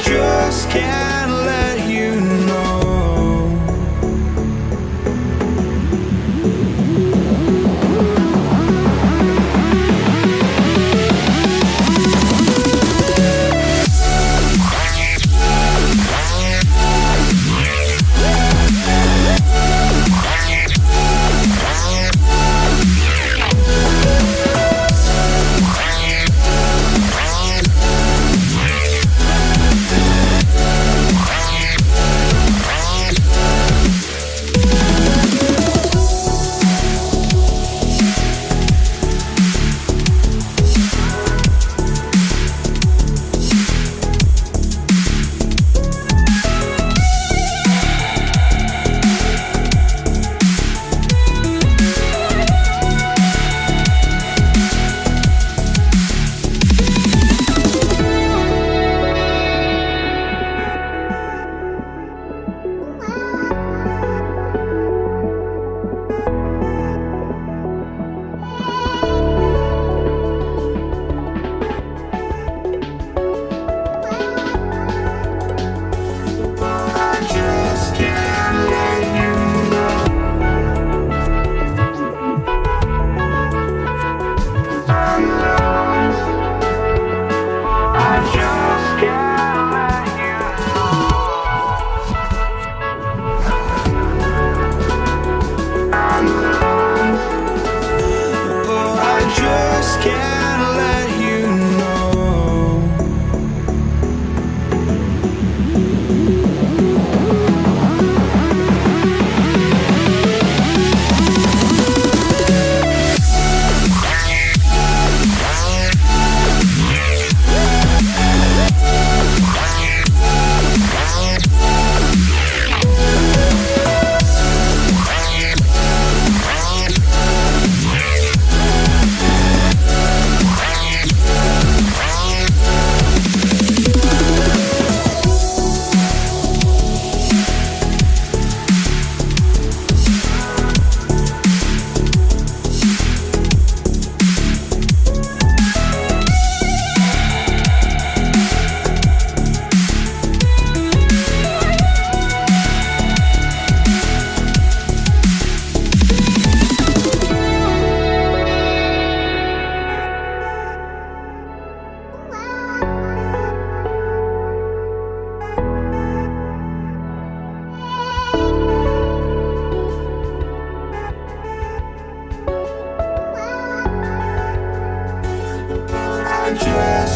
just can't let country.